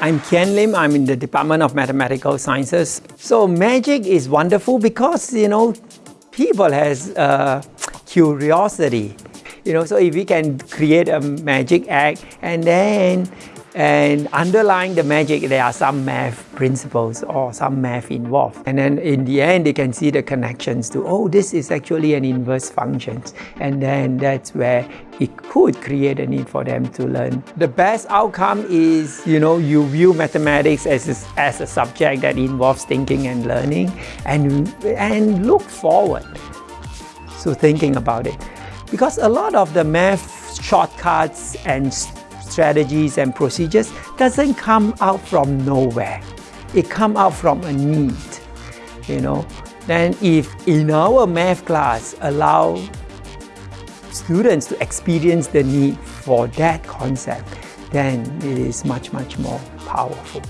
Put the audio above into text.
I'm Kian Lim, I'm in the Department of Mathematical Sciences. So magic is wonderful because, you know, people has uh, curiosity. You know, so if we can create a magic act and then and underlying the magic, there are some math principles or some math involved. And then in the end, they can see the connections to, oh, this is actually an inverse function. And then that's where it could create a need for them to learn. The best outcome is, you know, you view mathematics as a, as a subject that involves thinking and learning and, and look forward to thinking about it. Because a lot of the math shortcuts and strategies and procedures doesn't come out from nowhere. It come out from a need, you know. Then if in our math class allow students to experience the need for that concept, then it is much, much more powerful.